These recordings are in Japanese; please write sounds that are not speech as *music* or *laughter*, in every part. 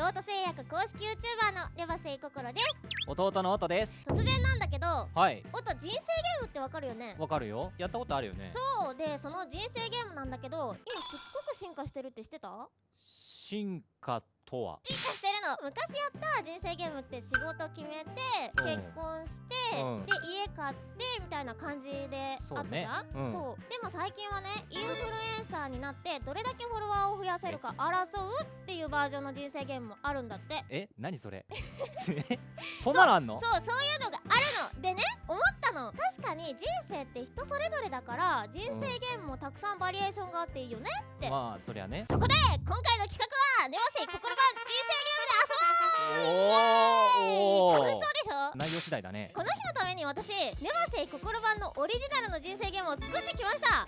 ロート製薬公式 YouTuber のレバセイココロです。弟の音です。突然なんだけどはい。音人生ゲームってわかるよね？わかるよ。やったことあるよね。そうでその人生ゲームなんだけど今すっごく進化してるって知ってた？進化とは？進化してるの昔やった人生ゲームって仕事決めてうん。結婚して、うん。で家買ってみたいな感じであったじゃん？そうねうん。そう。でも最近はねインフルエンサーになってどれだけフォロワーを増やせるか争うっていうバージョンの人生ゲームもあるんだって。え？何それ？え *laughs* そんなのあんの？そう。そういうのがあるの。でね思ったの。確かに人生って人それぞれだから人生ゲームもたくさんバリエーションがあっていいよねって、まあそりゃね。そこで今回の企画はネモセイ心ゲームで遊ぼう楽しそうでしょ？内容次第だねこの日のために私ネモセイ心版のオリジナルの人生ゲームを作ってきました。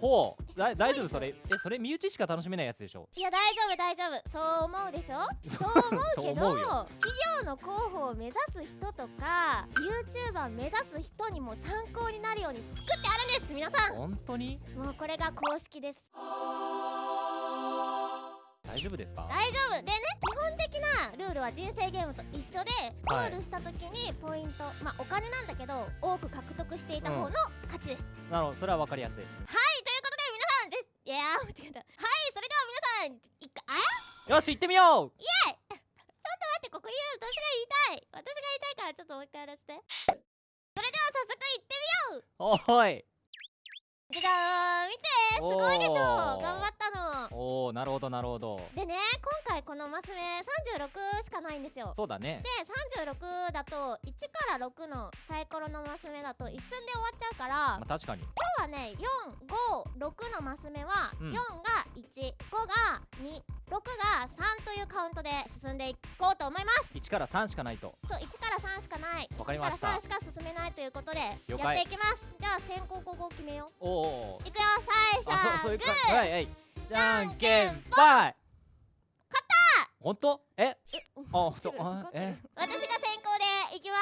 ほう。だ大丈夫？それ？えそれ身内しか楽しめないやつでしょ？いや大丈夫。大丈夫。そう思うでしょ？そう思うけど企業の候補を目指す人とか YouTuber 目指す人にも参考になるように作ってあるんです皆さん。本当に？もうこれが公式です大丈夫ですか？大丈夫。でね基本的なルールは人生ゲームと一緒でゴはい。ールした時にポイント、まあお金なんだけど多く獲得していた方の勝ちです、なるほどそれは分かりやすい。はいということで皆さんぜいやー間違えたはいそれでは皆さん一回あよし行ってみよう。*laughs* 待ってここ言う私が言いたい。私が言いたいからちょっともう一回やらせて。それでは早速行ってみよう。おいじゃじゃーん見てすごいでしょ。頑張ったのおおなるほどなるほど。でね今回このマス目36しかないんですよ。そうだね。で36だと1から6のサイコロのマス目だと一瞬で終わっちゃうからまあ確かに。今日はね456のマス目はうん。4が15が26が3というカウントで進んでいこうと思います。1から3しかないと。そう1から3しかない。わかりました。1から3しか進めないということでやっていきます。じゃあ先行後攻決めよおおういくよ最初。あはそうそういうグー。かはいはいじゃんけんぽい勝った！本当？え？あそうあえ？私が先行でいきま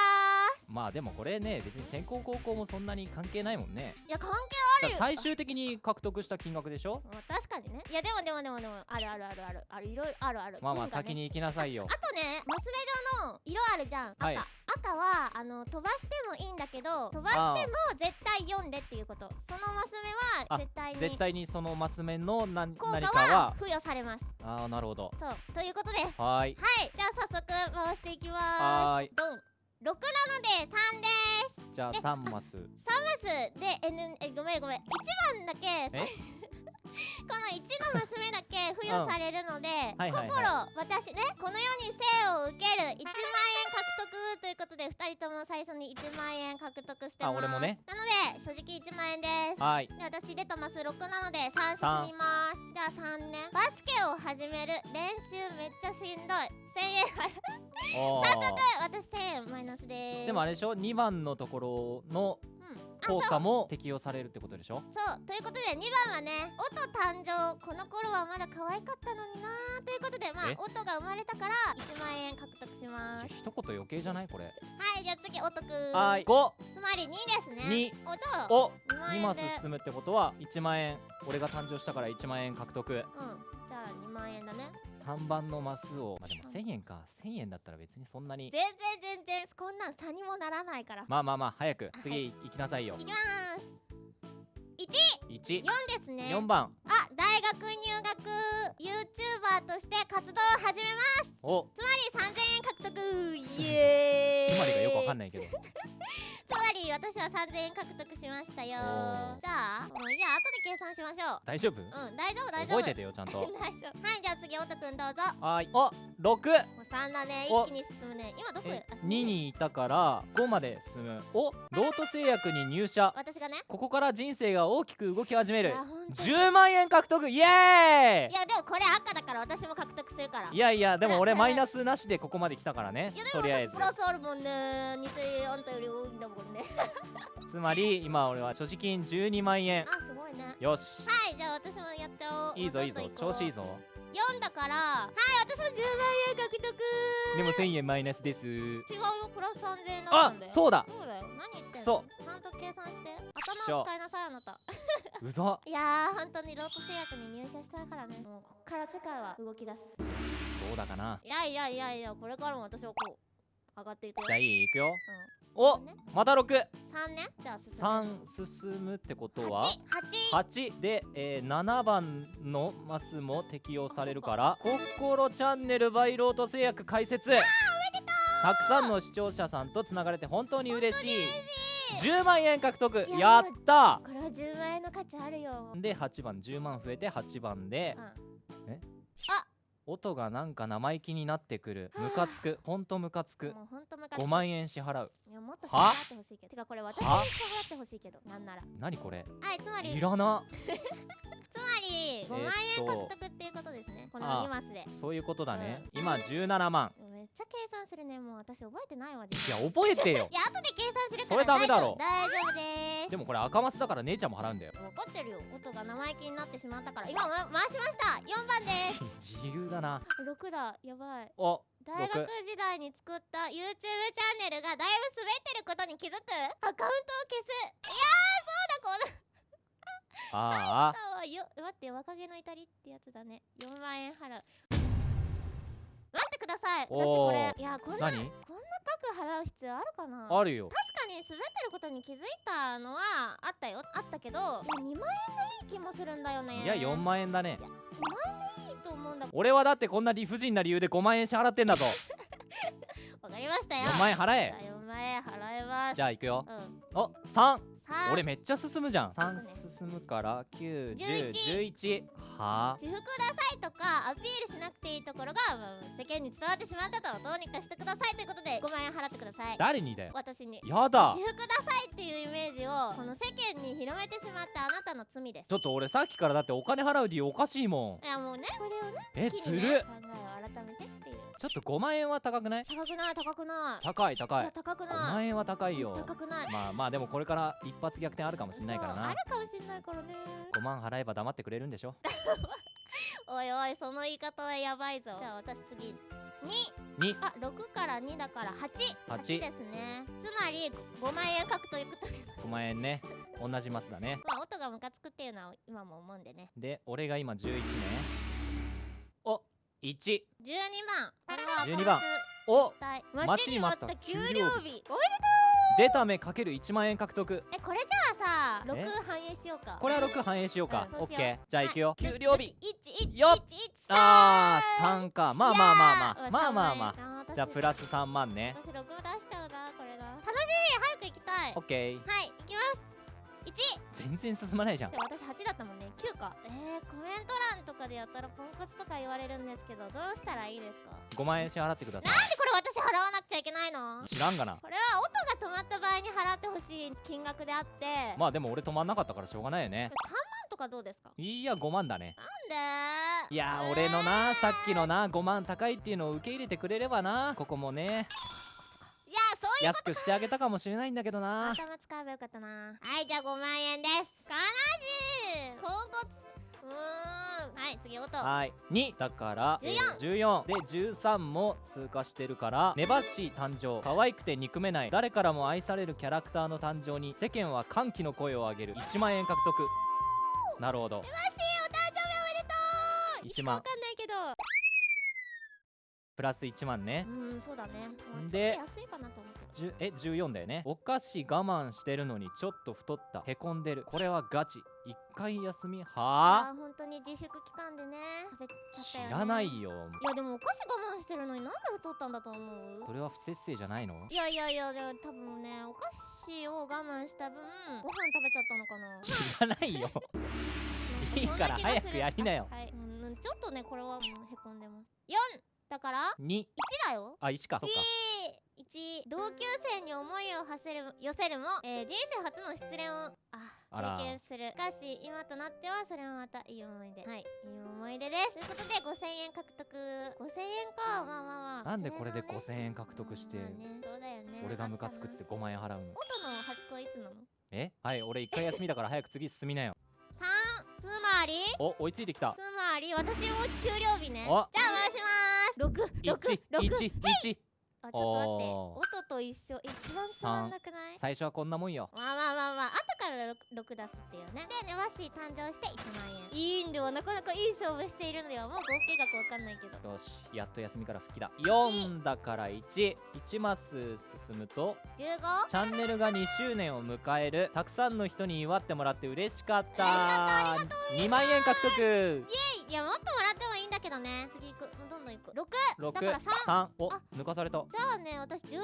まあでもこれね別に先行高校もそんなに関係ないもんね。いや関係あるよ。最終的に獲得した金額でしょ？まあ確かにね。いやでもでもでもでもあるあるあるある。あるいろいろあるある。まあまあ先に行きなさいよ。あとねマス目状の色あるじゃん。赤、はい。赤はあの飛ばしてもいいんだけど飛ばしても絶対読んでっていうこと。そのマス目はあ絶対に絶対にそのマス目の何効果はは。付与されます。ああなるほど。そう。ということで。すはーい。はい。じゃあ早速回していきはーい。ますドン6なので3です。じゃあで3マス。3マスで N えごめんごめん。1番だけえ？*laughs* この1の娘だけ付与されるので、はいはいはい。心私ねこの世に生を受ける1万円獲得ということで2人とも最初に1万円獲得してます。あ俺もね。なので所持金1万円です。はーい。で私出たマス6なので3進みます。じゃあ3ねバスケを始める練習めっちゃしんどい。1000円払う。早速私1000円マイナスです。でもあれでしょ？2番のところのうん。あそう効果も適用されるってことでしょ？そう。ということで2番はね音誕生この頃はまだ可愛かったのになー。ということでまあえ？音が生まれたから1万円獲得します。一言余計じゃないこれ。はいじゃあ次音くん。はーい。5つまり2ですね。2おじゃあお。2万2円で。マス進むってことは1万円俺が誕生したから1万円獲得。うんじゃあ2万円だね。3番のマスをまあでも1000円か。1000円だったら別にそんなに。全然全然こんなん差にもならないから。まあまあまあ早くはい。次行きなさいよ。いきます。14 4ですね。番。あ大学入学 YouTuber として活動を始めます。お。つまり3000円獲得。イエーイ。つまりがよくわかんないけど。*laughs* つまり私は3000円獲得しましたよ。じゃあもういいや後で計算しましょう。大丈夫？うん大丈夫大丈夫。覚えててよちゃんと。*laughs* 大丈夫。はいじゃあ次おとくんどうぞ。はーい。お6もう3だね。お。一気に進むね。今どこ？えあ2にいたから5まで進む。おロート製薬に入社。私がね。ここから人生が大きく動き始めいるやほんと10万円獲得イエーいやでもこれ赤だから私も獲得するから。イいやいやでも俺マイナスなしでここまで来たからね。いやでとりあえず。も私プラスあるもんね2000円あんたより多いんだもんね。つまり今俺は所持金12万円。あすごいね。よし。はいじゃあ私もやっちゃおう。いいぞいいぞ。調子いいぞぞ4だからはい私も10万円獲得。でも1000円マイナスです。違うよプラス3000円あんだよ。そうだ。そうだよ。何言ってんの？ちゃんと計算して。頭を使いなさいあなた。うざ *laughs* いやー本当にロート製薬に入社したからね。もうこっから世界は動き出す。どうだかな。いやいやいやいやこれからも私はこう上がっていくよ。じゃあいい？いくよ。うんおねまた6 3ねじゃあ進む。3進むってことは？8 8で、えー、7番のマスも適用されるから「ココロチャンネルバイロート製薬解説」たくさんの視聴者さんとつながれて本当に嬉しい。10万円獲得。いややった。これは10万円の価値あるよ。で8番。10万増えて8番で。うん音がなんか生意気になってくる。ムカつく。ほんとムカつく。もうほんとムカ5万円支払う。いやもっと支は払ってほしいけど。てかこれ私に支は払ってほしいけど。なんなら。何これ？はいつまり。いらな。*laughs* つまり5万円獲得っていうことですね。このあ2マスで。そういうことだね。今17万めっちゃ計算するね。もう私覚えてないわい実や覚えてよ。*laughs* いや後で計算するからそれダメだろ。大丈夫です。でもこれ赤マスだから姉ちゃんも払うんだよ。分かってるよ。音が生意気になってしまったから。今、ま、回しました。4番です。*laughs* 自由だな。6だ。やばい。お大学時代に作った YouTube チャンネルがだいぶ滑ってることに気づく？アカウントを消す。いやーそうだこの。あああよ待って若気の至りってやつだね。4万円払う待ってください。私これいやこんなこんな何額払う必要あるかな？あるよ。確かに滑ってることに気づいたのはあったよ。あったけどいや2万円がいい気もするんだよね。いや4万円だね。いいと思うんだ。俺はだってこんな理不尽な理由で5万円支払ってんだぞ。*laughs* わかりましたよ。4万円払え。じゃあ4万円払います。じゃあ行くよ。うん。お3さあ俺めっちゃ進むじゃん。3進むから91011はあ自服くださいとかアピールしなくていいところが、まあ世間に伝わってしまったとどうにかしてくださいということで5万円払ってください。誰にだよ？私に。やだ。私服くださいっていうイメージをこの世間に広めてしまったあなたの罪です。ちょっと俺さっきからだってお金払う理由おかしいもん。いやもうねこれをねえ機にずる。ね考えを改めてちょっと5万円は高くない？高くない高くない。い高い高い。や高く5ない。万円は高いよ。高くない。まあまあでもこれから一発逆転あるかもしんないからな。あるかもしんないからね。5万払えば黙ってくれるんでしょ？*laughs* おいおいその言い方はやばいぞ。じゃあ私次。2 2あ6から2だから88八。ですね。つまり5万円獲得ということで。5万円ね。同じマスだね。まあ音がムカつくっていうのは今も思うんでね。で俺が今11ね。お1 12番。これは12番。コお。待待ちに待った給給料日。おめでとう。出た目かける1万円獲得。えこれじゃあさえ？6反映しようか。これは6反映しようか。オッケー。じゃあ行くよ。はい。給料日。1よっ。1あー3か。まあまあまあまあ。まあまあまあ。じゃあプラス3万ね。私6出しちゃうなこれな。楽しみ早く行きたい。オッケー。はい。行きます。1全然進まないじゃん。で私8だったもんね。9か。えー、コメント欄とかでやったらポンコツとか言われるんですけどどうしたらいいですか？5万円支払ってくださなんでこれ私払わなくちゃいけないの？い知らんがな。これは音が止まった場合に払ってほしい金額であって、まあでも俺止まんなかったからしょうがないよね。3万とかどうですか？いや5万だね。なんで？いやー俺のなさっきのな5万高いっていうのを受け入れてくれればな。ここもねいやそういう安くしてあげたかもしれないんだけどな。頭使えばよかったなはいじゃあ5万円です。悲しい。ポンコツうーん。はい次音。はい。2だから14えー14で13も通過してるからネバッシー誕生。可愛くて憎めない。誰からも愛されるキャラクターの誕生に世間は歓喜の声を上げる。1万円獲得。なるほど。ネバッシーお誕生日おめでとう。1万。わかんないけどプラス1万ね。うんそうだね。まあで安いかなと思うけど10え14だよね。お菓子我慢してるのにちょっと太った。へこんでる。これはガチ。1回休み？はあ？本当に自粛期間でね。食べちゃった知よね。らないよ。いやでもお菓子我慢してるのになんで太ったんだと思う？それは不節制じゃないの？いやいやいやでも多分ねお菓子を我慢した分ご飯食べちゃったのかな。知らないよ。*laughs* いいから早くやりなよ。はい、うん、ちょっとねこれは、うん、へこんでます。4だから2 1だよ。あ1か。そっか。1同級生に思いを馳せる寄せるも、えー人生初の失恋をあ経験する。しかし今となってはそれもまたいい思い出。はいいい思い出です。ということで5000円獲得。5000円か。まあまあまあ。なんでこれでそはね。5000円獲得してまあね。そうだよね。俺がムカつくっつって5万円払うの？音の初恋いつなの？え？はい俺1回休みだから早く次進みなよ ?3 つまり？お追いついてきた。つまり私も給料日ね。じおゃあます。6 6 6 111あちょっと待って。音と一緒。一番つまんなくない？最初はこんなもんよ。まあまあまあまあ。後から 6, 6出すっていうね。でねワッシー誕生して1万円。いいんだよなかなかいい勝負しているのよもう合計額わかんないけど。よしやっと休みから復帰だ。4だから11マス進むと 15? チャンネルが2周年を迎える。たくさんの人に祝ってもらって嬉しかった。2万円獲得。いやもっともらってもいいんだけどね。次行く。どんどん行く6だから63おあ抜かされた。じゃあね私16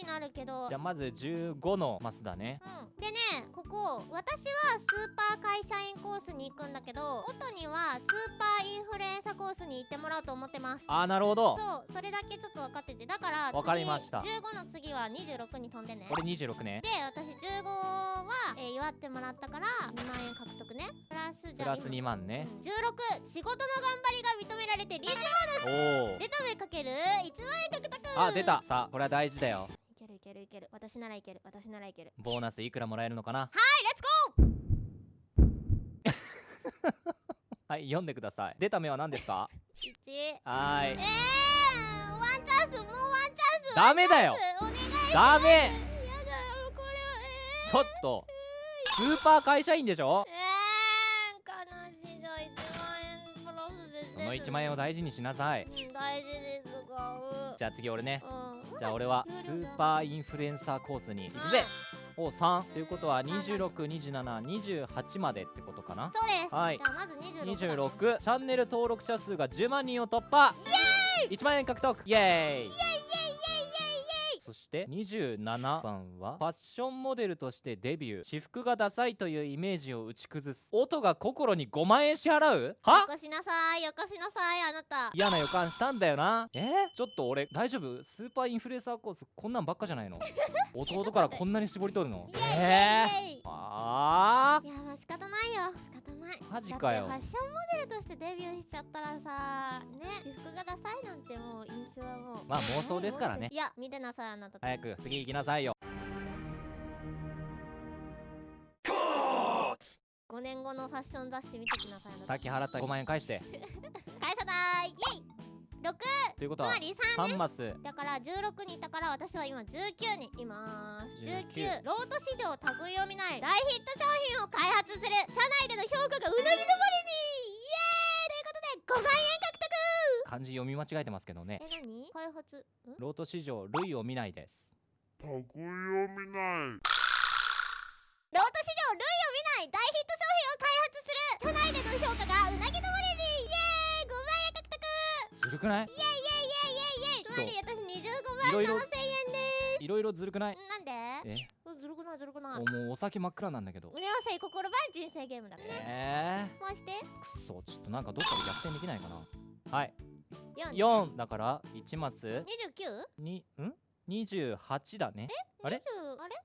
になるけど。じゃあまず15のマスだね。うん、でねここ私はスーパー会社員コースに行くんだけど音にはスーパーインフルエンサコースに行ってもらおうと思ってます。あーなるほど。そうそれだけちょっと分かってて。だから次わかりました。15の次は26に飛んでね。これ26ね。で私15は、えー祝ってもらったから2万円獲得ね。プラスじゃあプラス2万ね。今16仕事の頑張りが認められてリーチおお出た目かける1万円獲得。あ出た。さあこれは大事だよ。いけるいけるいける。私ならいける。私ならいける。ボーナスいくらもらえるのかな？はいレッツゴ *laughs* はい読んでください。出た目は何ですか？ー1はーい。えー、ワンチャンスもうワンチャンスダメだよ。お願いダメ。やだよこれ。はえちょっとスーパー会社員でしょ？ー、えー、悲しいじゃあ1万円プラスですこの1万円を大事にしなさい。うん大事ですがう。じゃあ次俺ね。うんじゃあ俺はスーパーインフルエンサーコースに行くぜ。お3ということは262728までってことかな。そうです。はい。じゃあまず26だ。ね26チャンネル登録者数が10万人を突破。イエーイ。1万円獲得。イエーイ。イエイイエイイエイイエイ。そして27番はファッションモデルとしてデビュー私服がダサいというイメージを打ち崩す。音が心に5万円支払う？は？よこしなさいよこしなさいあなた。嫌な予感したんだよな。え？ー、ちょっと俺大丈夫？スーパーインフルエンサーコースこんなんばっかじゃないの？*laughs* 弟からこんなに絞り取るの？えイエイー、あいやまあ仕方ないよ。仕方ない。マジかよ。だってファッションモデルとしてデビューしちゃったらさね私服がダサいなんてもう印象はもう。まあ妄想ですからね。いや見てなさいあなた早く次行きなさいよ。5年後のファッション雑誌見てきなさい。さっき払った5万円返して。会社代イエイ。6ということはつまり3 3マス。だから16にいたから私は今19にいます。19 19ロート市場類を見ない。大ヒット商品を開発する。社内での評価がうなぎ登りに。イエーイ。ということで5万円漢字読み間違えてますけどね。え何？開発？ん？ロート市場類を見ないです。たこ読みない。ロート市場類を見ない大ヒット商品を開発する社内での評価がうなぎ登りにイエーイ !5 万円獲得!ずるくない？イエイイエイイエイイエイイエイつまり私25万いろいろ7000円でいろいろずるくない？すなんで？え？ないずるくな。いおもうお酒真っ暗なんだけど。胸はせい心ば人生ゲームだね。え回して。ー、くっそちょっとなんかどっかで逆転できないかな。はい。4 4だから1マス。29? にん？28だね。あれ？20あれ？さ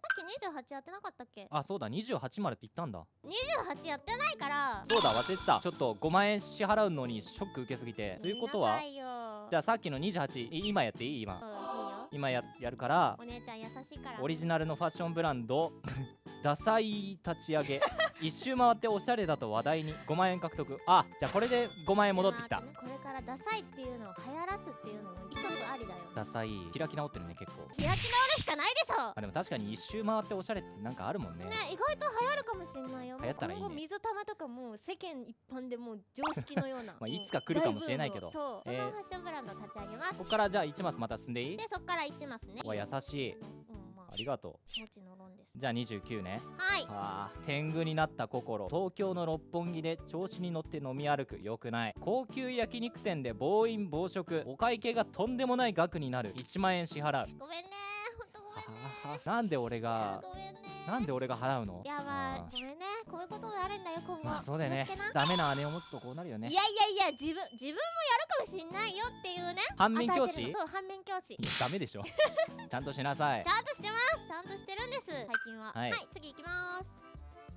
っき28やってなかったっけ？あそうだ28まで行ったんだ。28やってないから。そうだ忘れてた。ちょっと5万円支払うのにショック受けすぎて。ということは？じゃあさっきの28い今やっていい？今。うん今ややるからお姉ちゃん優しいからオリジナルのファッションブランド *laughs* ダサい立ち上げ。*laughs* 一周回っておしゃれだと話題に。5万円獲得。あじゃあこれで5万円戻ってきた。ねこれからダサいっていうのを流行らすっていうのも一つありだよ。ダサい。開き直ってるね結構。開き直るしかないでしょ。あでも確かに一周回っておしゃれってなんかあるもんね。ね意外と流行るかもしれないよ。流行ったらいいね。今後水玉とかもう世間一般でもう常識のような。*laughs* まあいつか来るかもしれないけど。そう、えー。そのファッションブランドを立ち上げます。ここからじゃあ1マスまた進んでいい？でそっから1マスね。わ優しい。うん。まあありがともちの論です。うじゃあ29ね。はい。あー天狗になった心。東京の六本木で調子に乗って飲み歩く。よくない。高級焼肉店で暴飲暴食。お会計がとんでもない額になる。1万円支払う。ごめんね。ほんとごめんね。はあなんで俺がごめんね。なんで俺が払うの？いやまああ。ごめんね。こういうことがあるんだよ今後。ーまあそうだよね。ダメな姉を持つとこうなるよね。いやいやいや自分自分もやるかもしんないよっていうね反面教師？反面教師。やダメでしょ。*laughs* ちゃんとしなさい。ちゃんとしてます。ちゃんとしてるんです最近は。はい。次行きます。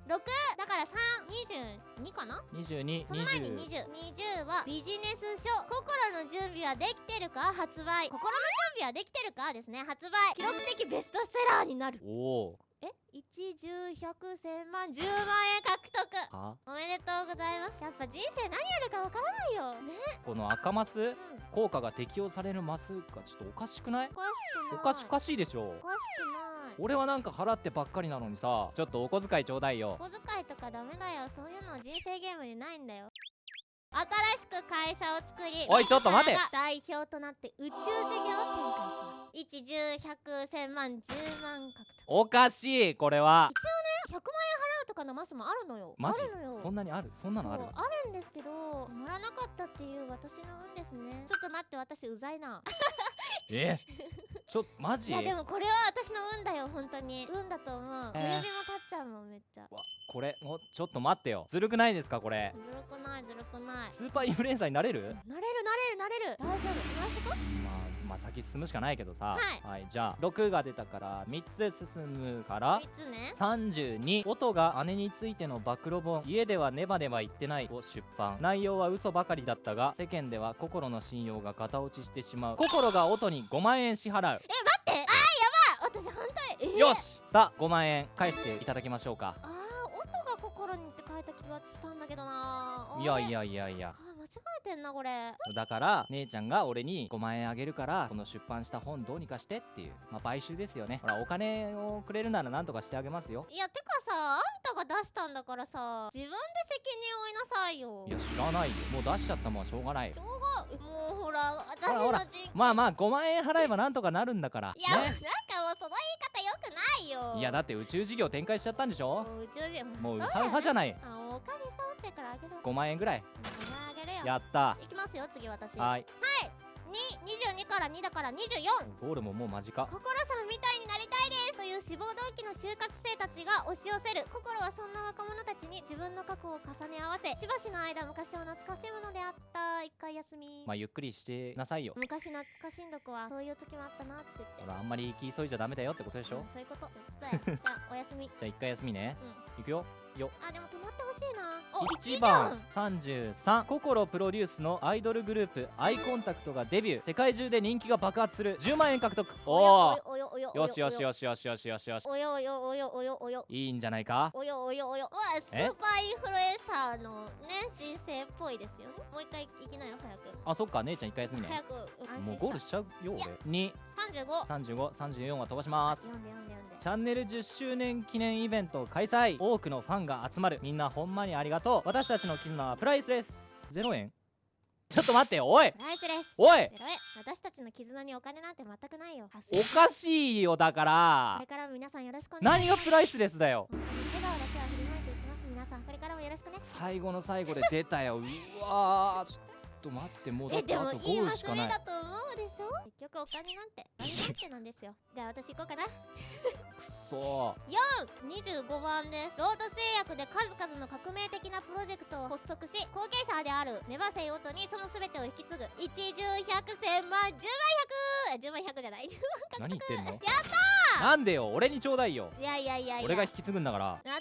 6だから322かな？22その前に20 20 20はビジネス書。心の準備はできてるか？発売。心の準備はできてるか？ですね発売。記録的ベストセラーになる。おおえ？一十百千万10万円獲得。は？おめでとうございます。やっぱ人生何やるかわからないよ。ね。この赤マス？うん。効果が適用されるマスがちょっとおかしくない？おかしくない。おかしおかしいでしょ。おかしくない。俺はなんか払ってばっかりなのにさちょっとお小遣いちょうだいよ。小遣いとかダメだよ。そういうの人生ゲームにないんだよ。新しく会社を作りおいちょっと待て。代表となって宇宙事業を展開します。一十百千万十万獲おかしいこれは。得100万円払うとかのマスもあるのよ。マジ？あるのよ。そんなにある？そんなのある？あるんですけど乗らなかったっていう私の運ですね。ちょっと待って私うざいな。*laughs* え？ちょっとマジ？いやでもこれは私の運だよ本当に。運だと思う。えー。も立っちゃうもんめっちゃ。わこれおちょっと待ってよ。ずるくないですかこれ？ずるくないずるくない。スーパーインフルエンサーになれる？なれるなれるなれる。大丈夫。今しとこまあまあ先進むしかないけどさ。はい。じゃあ6が出たから3つ進むから3つね。32音が姉についての暴露本家ではネバネバ言ってないを出版。内容は嘘ばかりだったが世間では心の信用が型落ちしてしまう。心が音に5万円支払う。え待って。あーやばい。私反対。えー、よし。さあ5万円返していただきましょうか。あー音が心にって書いた気がしたんだけどなー。いやいやいやいやてんなこれ。だから姉ちゃんが俺に5万円あげるからこの出版した本どうにかしてっていうまあ買収ですよね。ほらお金をくれるならなんとかしてあげますよ。いやてかさあんたが出したんだからさ自分で責任負いなさいよ。いや知らないよ。もう出しちゃったもんはしょうがないよ。しょうがもうほら私の人まあまあ5万円払えばなんとかなるんだから。いや、なんねかもうその言い方よくないよ。いやだって宇宙事業展開しちゃったんでしょ？もう宇宙人もううハウハじゃない。あお金貯まってるからあげるわ。5万円ぐらいやった。いきますよ次私。はい。に22から2だから24ゴールももう間近。心さんみたいになりたいです。という志望動機の就活生たちが押し寄せる。心はそんな若者たちに自分の過去を重ね合わせしばしの間昔を懐かしむのであった。一回休み、まあゆっくりしてなさいよ。昔懐かしんどくはそういう時もあったなって言って。ほらあんまり行き急いじゃダメだよってことでしょ？うんそういうこと。じゃあおやすみ。*laughs* じゃあ一回休みね。ういくよ。よ。あでも止まってほしいな。お1 1番33心プロデュースのアイドルグループアイコンタクトがデビュー。世界中で人気が爆発する。10万円獲得。おおおよしよしよよしよしよしよしよし。およおよおよおよおよいいんじゃないか？およおよおよわあスえーパーインフルエンサーのね人生っぽいですよね。もう一回行きなよ早く。あそっか姉ちゃん一回休みね。早くもうゴールしちゃうよ俺。2 35 3534は飛ばします。読んで読んで読んで。チャンネル10周年記念イベント開催。多くのファンが集まる。みんなほんまにありがとう。私たちの絆はプライスレス。0円。ちょっと待っておい。ナイスですおい。私たちの絆にお金なんて全くないよ。発おかしいよだかこられからも皆さんよろしく何がプライスレスだよ。笑顔だけは振りまいていきます皆さん。これからもよろしくね。最後の最後で出たよ。うわー。ちょっと待ってもうだえってあとでもいいゴールしかない。だと思うでしょ？結局お金なんてお金なんてなんですよ。じゃあ私行こうかな。くそ25番です。ロード製薬で数々の革命的なプロジェクトを発足し後継者であるネバセイオトにその全てを引き継ぐ。一十百千万十万百！十万百じゃない。何言ってんの？*laughs* やったなんでよ？俺にちょうだいよ。いやいやいやいや。俺が引き継ぐんだから。私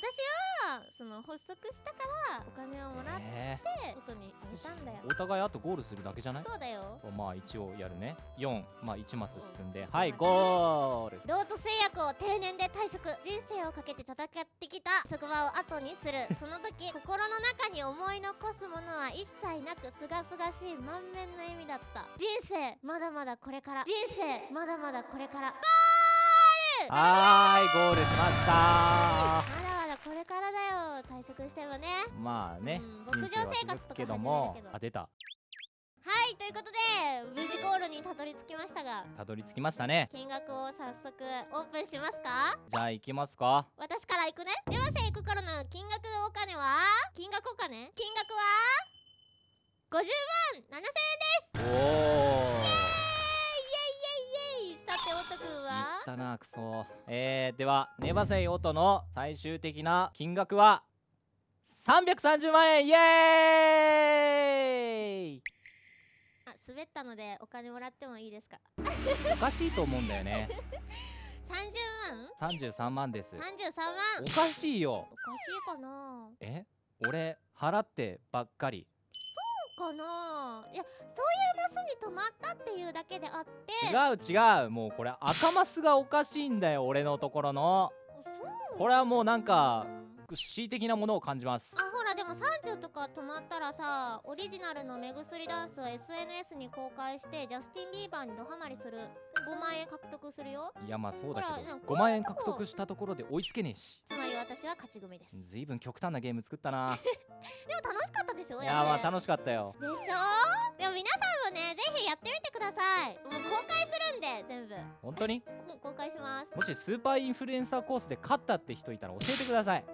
はその発足したからお金をもらってえ。ことにあげたんだよ。ーお互いあとゴールするだけじゃない？そうだよ。まあ一応やるね。4まあ1マス進んで。はいゴール。ロート製薬を定年で退職。人生をかけて戦ってきた。職場を後にする。*laughs* その時心の中に思い残すものは一切なくすがすがしい満面の笑みだった。人生まだまだこれから。人生まだまだこれから。はーいゴールしましたこれからだよ退職してもね。まあねうん牧場生活とかけど。もあ出た。はいということで無事ゴールにたどり着きましたが。たどり着きましたね。金額を早速オープンしますか？じゃあ行きますか。私から行くね。ではせ行くからの金額のお金は？金額お金？金額は？50万7000円です。おおイエーイイエイイエイイエイさておとくんいはったなクソ。えー、ではネバセイ音の最終的な金額は330万円。イエーイ！あ滑ったのでお金もらってもいいですか？おかしいと思うんだよね。*laughs* 30万？33万です。33万？おかしいよ。おかしいかな。え？俺払ってばっかりかな。いやそういうマスに止まったっていうだけであって。違う違う。もうこれ赤マスがおかしいんだよ俺のところの。これはもうなんか恣意的なものを感じます。あほらでも30とか止まったらさオリジナルの目薬ダンスを SNS に公開してジャスティン・ビーバーにドハマりする5万円獲得するよ。いやまあそうだけどほらなんか5万円獲得したところで追いつけねえし。つまり私は勝ち組です。ずいぶん極端なゲーム作ったな。*laughs* でも楽しかったでしょ？いやまあし楽しかったよ。でしょ？でも皆さんもねぜひやってみてください。もう公開するんで全部。本当に？もう公開します。もしスーパーインフルエンサーコースで勝ったって人いたら教えてください。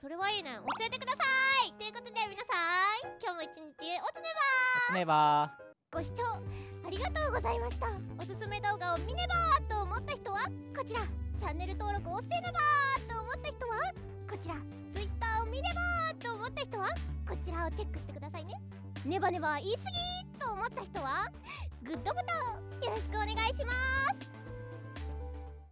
それはいいね。教えてください。ということで皆さん今日も一日おつねつねばばご視聴ありがとうございました。おすすめ動画を見ねばと思った人はこちら。チャンネル登録をせねばと思った人はこちら。Twitter を見ねばと思った人はこちらをチェックしてくださいね。ネバネバ言い過ぎと思った人はグッドボタンよろしくお願いします。